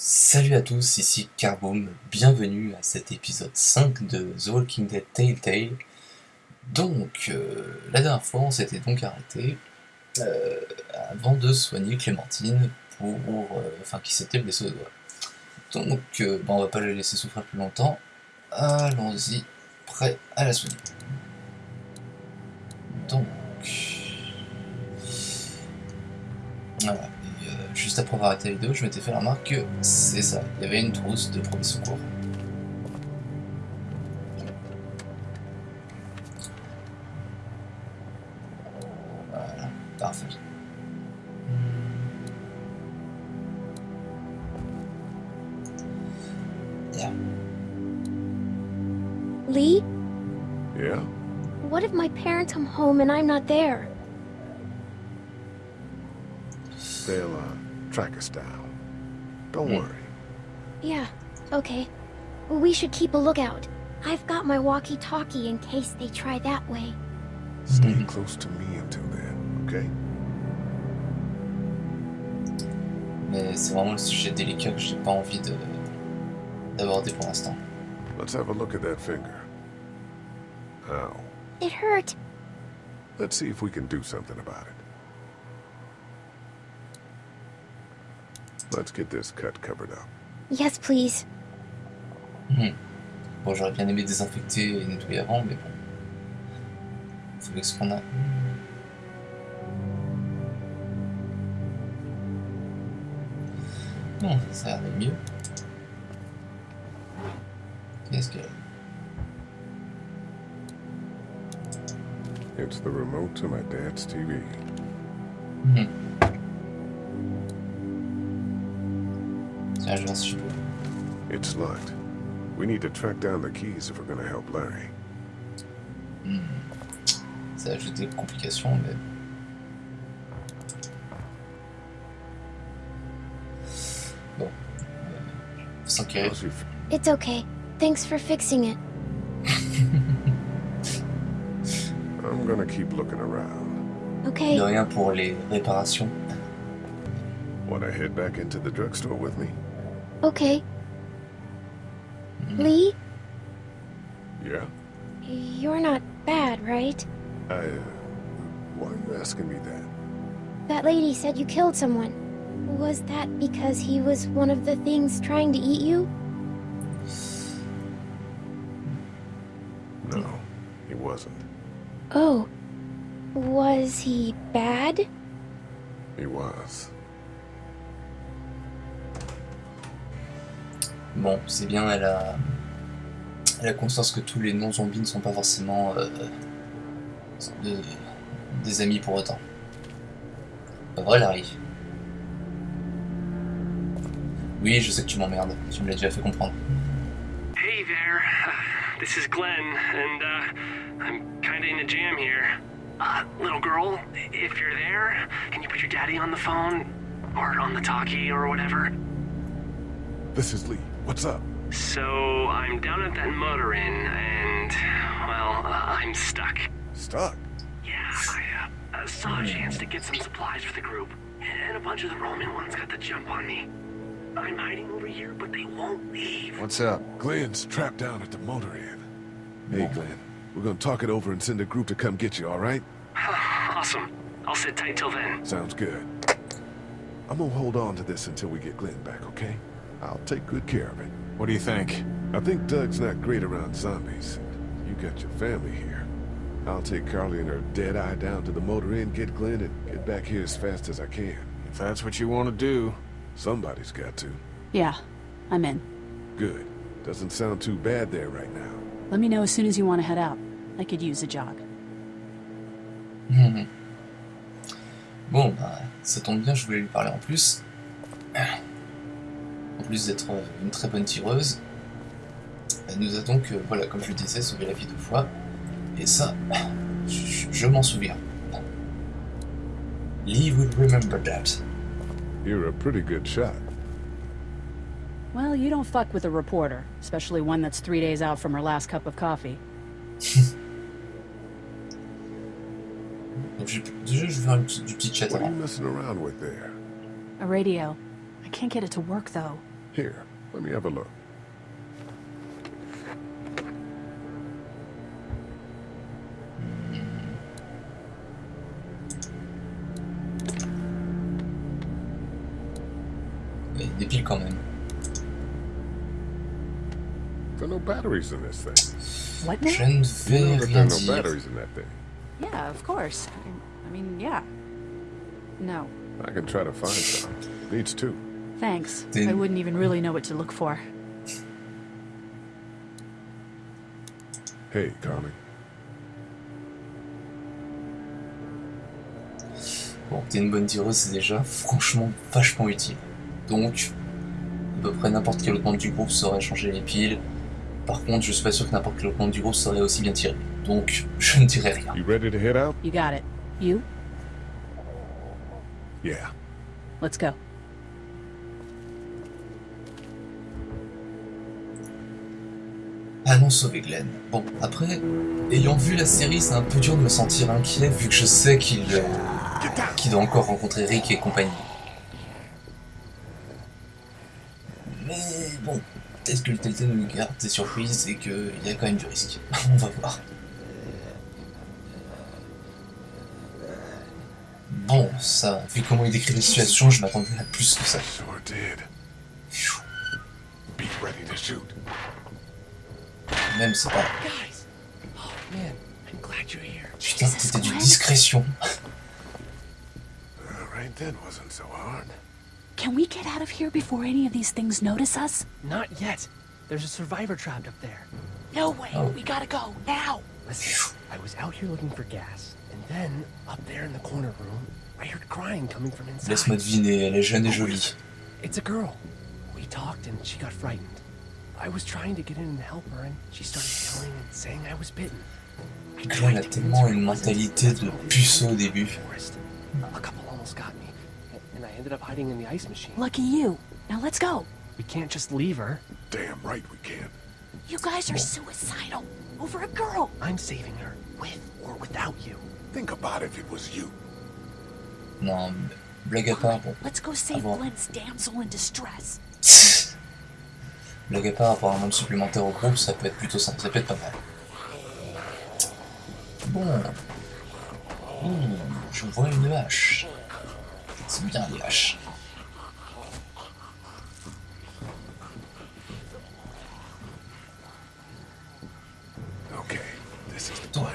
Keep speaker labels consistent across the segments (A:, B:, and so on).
A: Salut à tous, ici Carboom, bienvenue à cet épisode 5 de The Walking Dead Telltale. Donc, euh, la dernière fois, on s'était donc arrêté euh, avant de soigner Clémentine, pour, euh, enfin, qui s'était blessée au doigt. Donc, bon, on va pas la laisser souffrir plus longtemps. Allons-y, prêt à la soigner. Donc, voilà. Juste après avoir arrêté la vidéo, je m'étais fait la remarque que c'est ça, il y avait une trousse de premiers secours. Voilà, parfait. Yeah.
B: Lee,
C: Yeah?
B: what if my parents come home and I'm not there?
C: Track us down. Don't
A: Hmm.
C: worry.
B: Yeah, okay. We should keep a lookout. I've got my walkie-talkie in case they try that way.
C: Stay
A: Mhm.
C: close to me until then, okay?
A: Mais c'est vraiment le sujet délicat que j'ai pas envie de d'aborder pour l'instant.
C: Let's have a look at that finger. Ow.
B: It hurt.
C: Let's see if we can do something about it. Let's get this cut covered up.
B: Yes, please.
A: Hmm. Bon, j'aurais bien aimé désinfecter et nettoyer avant, mais bon. Faut avec ce qu'on a. Non, ça a l'air mieux. Qu'est-ce que...
C: It's the remote to my dad's TV.
A: Hmm. Tiens, je vais voir si je peux.
C: It's locked. We need to track down the keys if we're gonna help Larry.
A: Hmm. Ça ajoute des complications, mais... Bon. Euh, faut s'enquérir.
C: How's your f-
B: It's okay. Thanks for fixing it.
C: I'm gonna keep looking around.
B: Okay.
A: De rien pour les réparations.
C: Wanna head back into the drugstore with me?
B: Okay.
A: Hmm.
B: Lee,
C: Yeah?
B: you're not bad, right?
C: I, uh, why are you asking me that?
B: That lady said you killed someone. Was that because he was one of the things trying to eat you?
C: No, he wasn't.
B: Oh. Was he bad?
C: He was.
A: Bon, c'est bien, elle a... elle a conscience que tous les non-zombies ne sont pas forcément euh, de- des amis pour autant. Pas vrai, Larry Oui, je sais que tu m'emmerdes, tu me l'as déjà fait comprendre.
D: Hey there, this is Glenn, and uh, I'm kinda in a jam here. Uh, little girl, if you're there, can you put your daddy on the phone? Or on the talkie or whatever?
C: This is Lee. What's up?
D: So, I'm down at that motor inn, and, well, uh, I'm stuck.
C: Stuck.
D: Yeah, I uh, uh, saw a chance to get some supplies for the group, and a bunch of the Roman ones got the jump on me. I'm hiding over here, but they won't leave.
E: What's up?
C: Glenn's trapped down at the motor inn. Hey, Glenn. We're gonna talk it over and send a group to come get you, all right?
D: awesome. I'll sit tight till then.
C: Sounds good. I'm gonna hold on to this until we get Glenn back, okay? I'll take good care of it.
E: What do you think?
C: I think Doug's not great around zombies. You got your family here. I'll take Carly and her dead eye down to the motor inn, get Glenn, and get back here as fast as I can.
E: If that's what you want to do.
C: Somebody's got to.
F: Yeah, I'm in.
C: Good. Doesn't sound too bad there right now.
F: Let me know as soon as you want to head out. I could use a jog.
A: Bon, bah, ça tombe bien, je voulais lui parler en plus. En plus d'être euh, une très bonne tireuse, elle nous a donc, euh, voilà, comme je le disais, sauvé la vie deux fois. Et ça, je, je m'en souviens. Lee will remember that.
C: You're a pretty good shot.
F: Well, you don't fuck with a reporter, especially one that's three days out from her last cup of coffee.
A: Je, déjà, je vais faire une petite- du petit chat
C: What are you messing around with there?
F: A radio. I can't get it to work though.
C: Here, let me have a look.
A: Il y a des piles.
C: There are no batteries in this thing.
F: What now?
C: You know that there are no batteries in that thing.
F: Yeah, of course. I- I mean, yeah. No,
C: I can try to find some. Needs two.
F: Thanks.
A: Then-
F: I wouldn't even really know what to look for.
C: Hey, Carly.
A: Bon, t'es une bonne tireuse, c'est déjà franchement vachement utile. Donc, à peu près n'importe quel autre membre du groupe saurait changer les piles. Par contre, je suis pas sûr que n'importe quel autre membre du groupe saurait aussi bien tirer. Donc, je ne dirai rien.
C: You ready to head out?
F: You got it. You?
C: Yeah.
F: Let's go.
A: Allons sauver Glenn. Bon, après, ayant vu la série, c'est un peu dur de me sentir inquiet vu que je sais qu'il euh, doit encore rencontrer Rick et compagnie. Mais bon, peut-être que le Telltale nous garde des surprises et qu'il y a quand même du risque. On va voir. Bon, ça, vu comment il décrit la situation, je m'attendais à plus que ça. Même c'est pas...
D: Guys! Oh man, I'm glad you're here.
A: Putain, c'était d'une discrétion.
C: Right then wasn't so hard.
G: Can we get out of here before any of these things notice us?
D: Not yet. There's a survivor trapped up there.
G: No way.
A: Oh.
G: We gotta go now.
D: Listen, I was out here looking for gas, and then up there in the corner room, I heard crying coming from inside.
A: Laisse-moi deviner, elle est jeune et jolie.
D: It's a girl. We talked and she got frightened. I was trying to get in and help her, and she started yelling and saying I was bitten. I
A: Glenn a
D: tried to
A: tellement une mentalité de puceau au
D: the
A: début.
D: A couple almost got me, and I ended up hiding in the ice machine.
G: Lucky you. Now let's go.
D: We can't just leave her.
C: Damn right we can't.
G: You guys are suicidal. Over a girl.
D: I'm saving her, with or without you.
C: Think about if it was you.
A: Non, mais blague à part.
G: Let's go save. Glenn's damsel in distress.
A: blague à part, avoir un membre supplémentaire au groupe, ça peut être plutôt simple, ça peut être pas mal. Bon. Ouh, je vois une hache. C'est bien les haches.
C: Okay, this is the plan.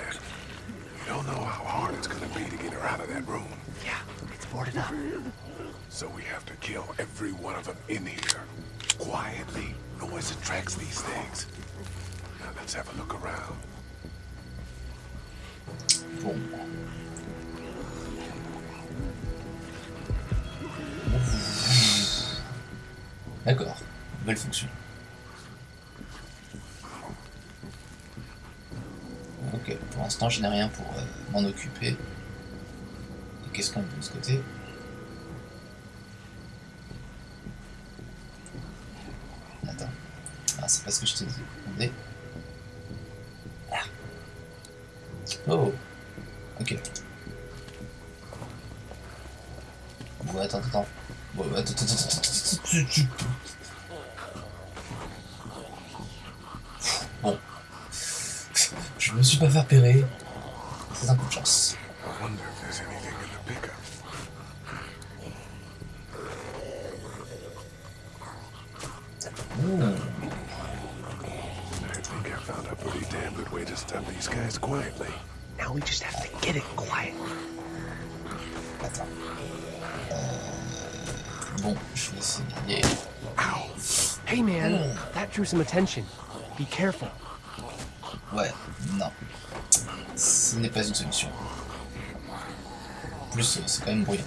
C: We don't know how hard it's gonna be to get her out of that room.
D: Yeah, it's boarded up.
C: So we have to kill every one of them in here. Quietly.
A: D'accord, nouvelle fonction. Ok, pour l'instant je n'ai rien pour euh, m'en occuper. Qu'est-ce qu'on a de ce côté Attends. Ah, c'est pas ce que je dit. Attendez. Ah. Oh Ok. Bon, attends, attends. Bon, attends, attends, attends, attends. Bon. Je me suis pas fait repérer. C'est un coup de chance.
C: I wonder if there's anything in the pickup.
A: Ouh.
C: I think I found a pretty damn good way to stop these guys quietly.
D: Now we just have to get it quiet.
A: Attends. Bon, je vais essayer.
D: Ow! Hey man, that drew some attention. Be careful.
A: Ouais, non. Ce n'est pas une solution. En plus, euh, c'est quand même bruyant.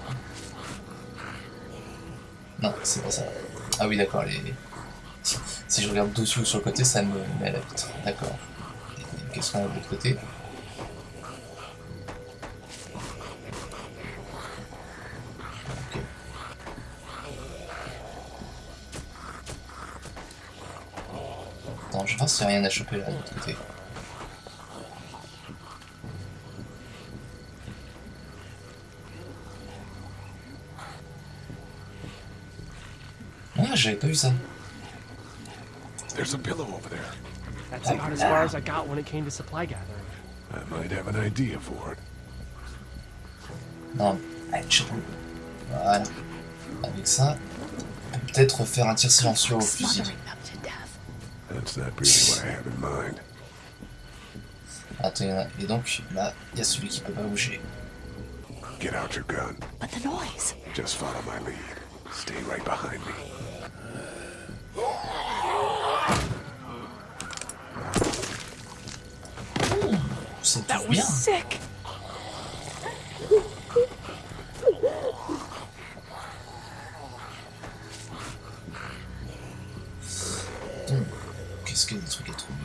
A: Non, c'est pas ça. Ah oui, d'accord, les... Si, si je regarde dessus ou sur le côté, ça me met à la vitre. D'accord. Qu'on a de l'autre côté Ok. Attends, je voir s'il n'y a rien à choper là de l'autre côté. Ah, j'avais pas vu ça.
C: There's a pillow over there.
D: That's about as far as I got when it came to supply gathering.
C: I might have an idea for it.
A: Non, chapeau. Voilà. Avec ça, on peut peut-être faire un tir silencieux au fusil.
C: That's not really what I have in mind.
A: Attends, et donc là, il y a celui qui peut pas bouger.
C: Get out your gun.
G: But the noise.
C: Just follow my lead. Stay right behind me.
A: Tout
G: was
A: bien.
G: sick.
A: Qu'est-ce qu'il y a des trucs à trouver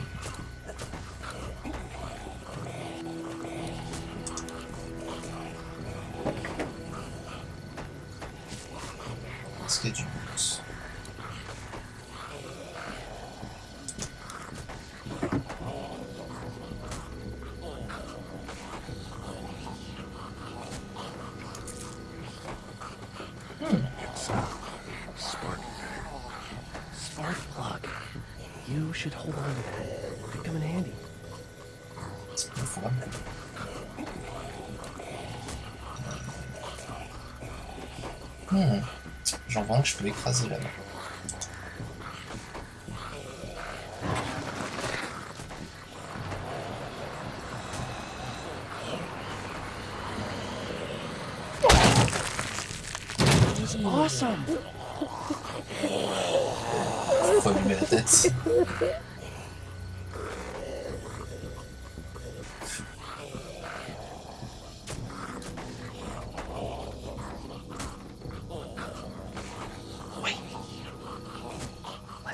A: Hmm. J'en vois un que je peux écraser là-bas.
D: Awesome!
A: Faut allumer la tête.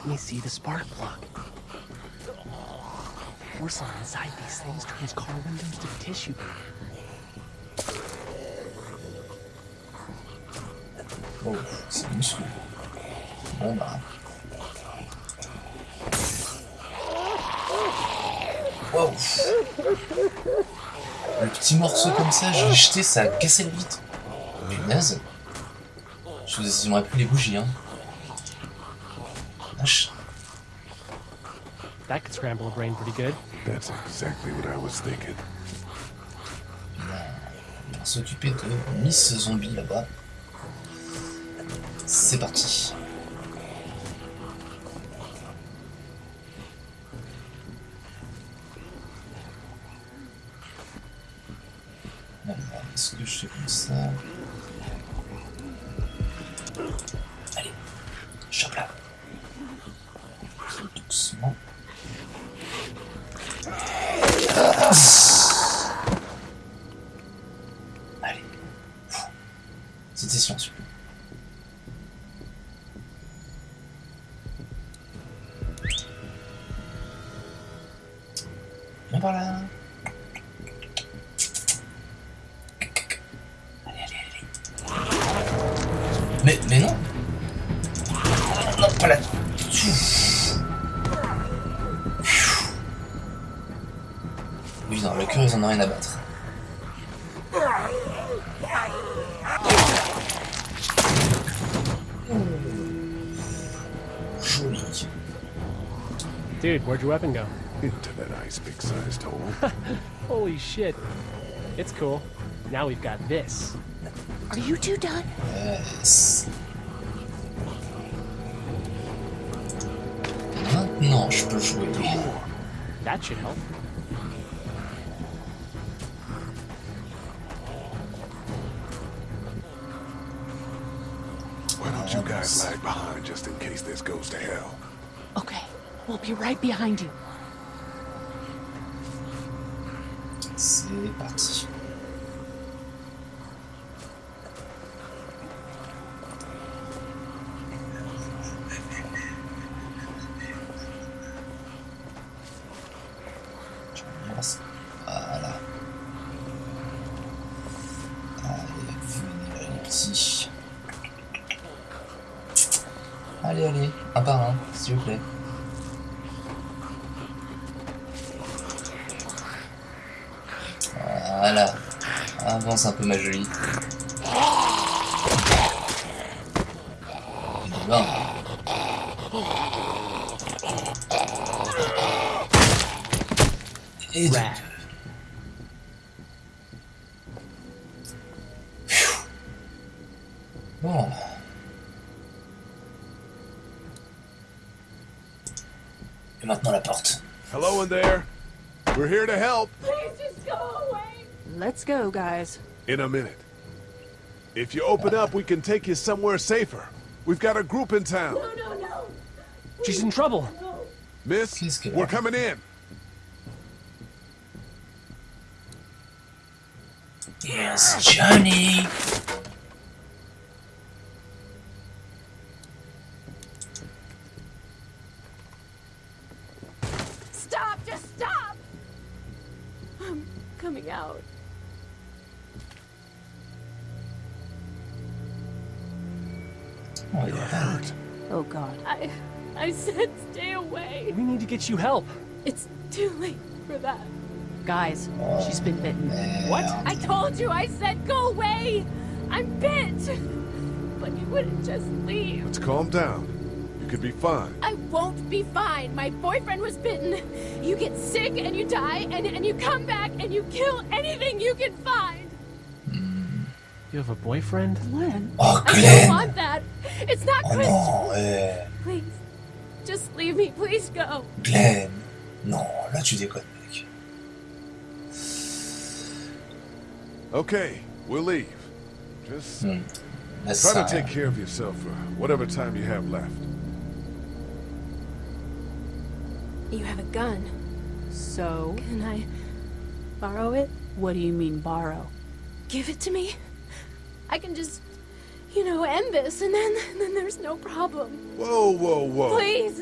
D: Me see the spark plug. Porcelain inside these things windows to tissue.
A: Oh, c'est. Wow. Le petit morceau comme ça, je l'ai jeté, ça a cassé le vitre. Punaise. Je vous aimerais plus les bougies, hein.
D: Scramble a brain pretty good.
C: That's exactly what I was thinking.
A: On va s'occuper de Miss Zombie là-bas. C'est parti. Est-ce que je fais comme ça? Allez. C'était silencieux. Viens par là.
D: Dude, where'd your weapon go?
C: Into that ice big sized hole.
D: Holy shit. It's cool. Now we've got this.
G: Are you two done?
A: Yes. Maintenant, je peux jouer.
D: That should help.
C: Don't lag behind just in case this goes to hell?
G: Okay, we'll be right behind you.
A: C'est parti. s'il vous plaît. Voilà. Ah, Avance un peu ma jolie. Bon. Et
C: donc... We're here to help. Please just go away.
F: Let's go, guys.
C: In a minute. If you open up, we can take you somewhere safer. We've got a group in town. No, no, no!
H: She's in trouble.
C: Miss,
A: Qu'est-ce qu'elle a
C: we're coming in.
A: Yes, Johnny.
H: We need to get you help.
G: It's too late for that.
F: Guys, she's been bitten.
H: What?
G: I told you I said go away! I'm bit! But you wouldn't just leave.
C: Let's calm down. You could be fine.
G: I won't be fine. My boyfriend was bitten. You get sick and you die, and, and you come back and you kill anything you can find.
H: You have a boyfriend?
F: Glenn?
A: Oh,
G: I don't
A: Glenn.
G: want that. It's not
A: Oh
G: Christian.
A: non, eh.
G: Please, just leave me. Please go.
A: Glenn. Non, là tu déconnes, mec.
C: Okay, we'll leave. Just.
A: Là,
C: try to take care of yourself for whatever time you have left.
G: You have a gun.
F: So,
G: Can I borrow it?
F: what do you mean borrow?
G: Give it to me. I can just, you know, end this, and then then there's no problem.
C: Whoa, whoa, whoa.
G: Please,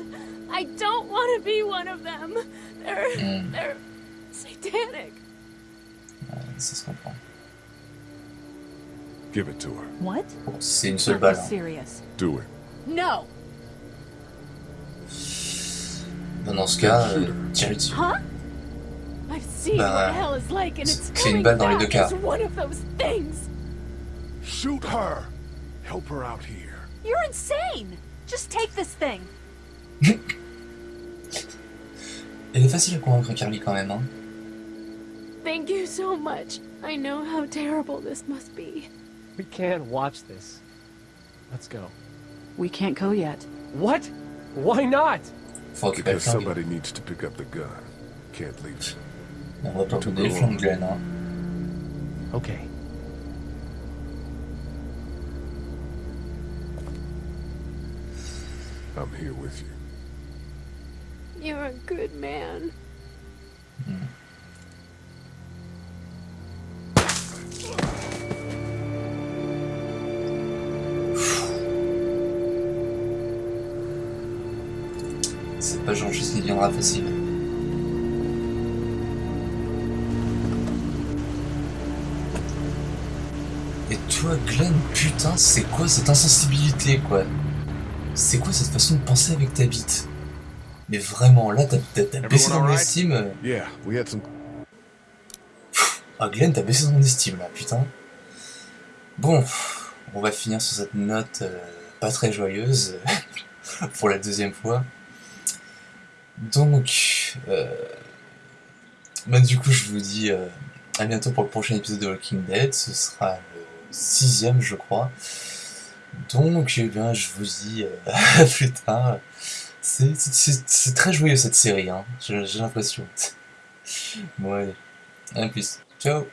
G: I don't want to be one of them. They're
A: Mm.
G: they're satanic.
A: ouais, ça se comprend.
C: Give it to her.
F: What?
A: Bon, c'est une seule balle.
F: serious.
C: Do it.
G: No.
A: Bon, dans ce cas, euh, tirez dessus.
G: Huh? I've seen
A: Bah,
G: what hell is like, and it's
A: c'est une
G: coming
A: balle dans les
G: back
A: deux cas.
G: one of those things.
C: Shoot her. Help her out here.
G: You're insane. Just take this thing.
A: Elle est facile à convaincre Carly quand même, hein.
G: Thank you so much. I know how terrible this must be.
H: We can't watch this. Let's go.
F: We can't go yet.
H: What? Why not?
A: Faut
C: Because somebody needs to pick up the gun. Can't leave.
A: On va pas
C: To
A: donner les
C: go
A: flingues. Glenn, hein.
H: Okay.
C: I'm here with you.
G: You're a good man.
A: C'est pas genre juste qu'il deviendra facile. Et toi, Glenn, putain, c'est quoi cette insensibilité, quoi? C'est quoi cette façon de penser avec ta bite? Mais vraiment, là, t'as baissé
C: alright?
A: estime.
C: Yeah, we had some.
A: Ah, Glenn, t'as baissé mon estime, là, putain. Bon, on va finir sur cette note euh, pas très joyeuse, pour la deuxième fois. Donc, euh, bah, du coup, je vous dis euh, à bientôt pour le prochain épisode de Walking Dead. Ce sera le sixième, je crois. Donc, eh bien, je vous dis euh, plus tard. C'est- très joyeux cette série, hein. j'ai j'ai l'impression. Bon, allez, à plus. Ciao